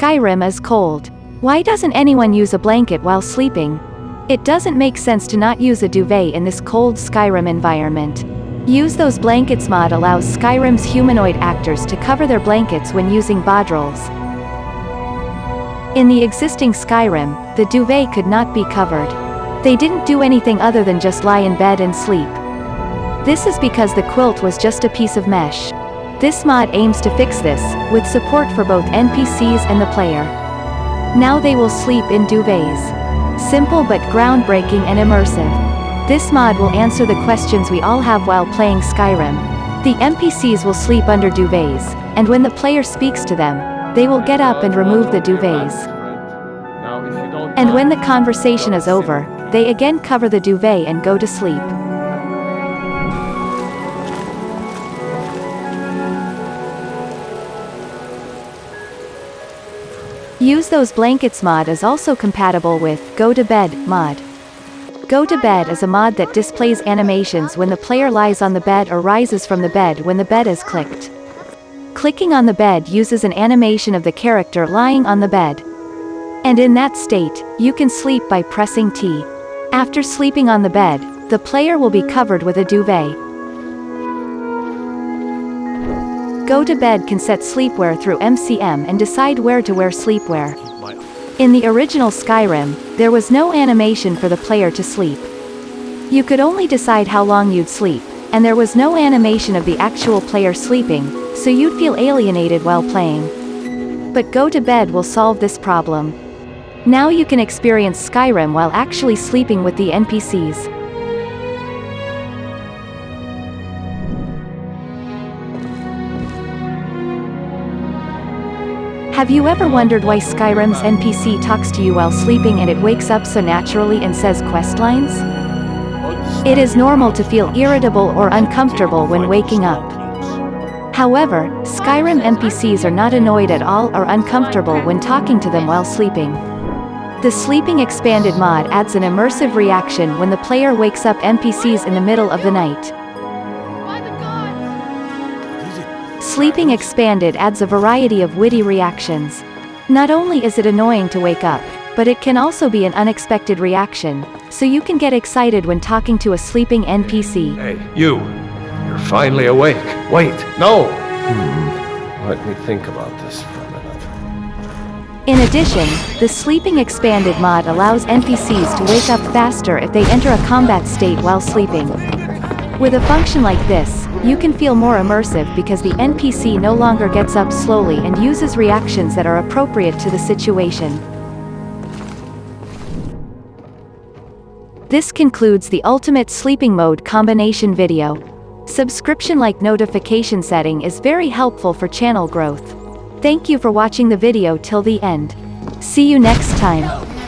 Skyrim is cold. Why doesn't anyone use a blanket while sleeping? It doesn't make sense to not use a duvet in this cold Skyrim environment. Use Those Blankets mod allows Skyrim's humanoid actors to cover their blankets when using bedrolls. In the existing Skyrim, the duvet could not be covered. They didn't do anything other than just lie in bed and sleep. This is because the quilt was just a piece of mesh. This mod aims to fix this, with support for both NPCs and the player. Now they will sleep in duvets. Simple but groundbreaking and immersive. This mod will answer the questions we all have while playing Skyrim. The NPCs will sleep under duvets, and when the player speaks to them, they will get up and remove the duvets. And when the conversation is over, they again cover the duvet and go to sleep. Use Those Blankets mod is also compatible with Go to Bed mod. Go to Bed is a mod that displays animations when the player lies on the bed or rises from the bed when the bed is clicked. Clicking on the bed uses an animation of the character lying on the bed. And in that state, you can sleep by pressing T. After sleeping on the bed, the player will be covered with a duvet. Go to Bed can set sleepwear through MCM and decide where to wear sleepwear. In the original Skyrim, there was no animation for the player to sleep. You could only decide how long you'd sleep, and there was no animation of the actual player sleeping, so you'd feel alienated while playing. But Go to Bed will solve this problem. Now you can experience Skyrim while actually sleeping with the NPCs. Have you ever wondered why Skyrim's NPC talks to you while sleeping and it wakes up so naturally and says quest lines? It is normal to feel irritable or uncomfortable when waking up. However, Skyrim NPCs are not annoyed at all or uncomfortable when talking to them while sleeping. The Sleeping Expanded mod adds an immersive reaction when the player wakes up NPCs in the middle of the night. Sleeping Expanded adds a variety of witty reactions. Not only is it annoying to wake up, but it can also be an unexpected reaction, so you can get excited when talking to a sleeping NPC. Hey, you. You're finally awake. Wait, no! Hmm. Let me think about this for a minute. In addition, the Sleeping Expanded mod allows NPCs to wake up faster if they enter a combat state while sleeping. With a function like this, you can feel more immersive because the NPC no longer gets up slowly and uses reactions that are appropriate to the situation. This concludes the Ultimate Sleeping Mode combination video. Subscription-like notification setting is very helpful for channel growth. Thank you for watching the video till the end. See you next time.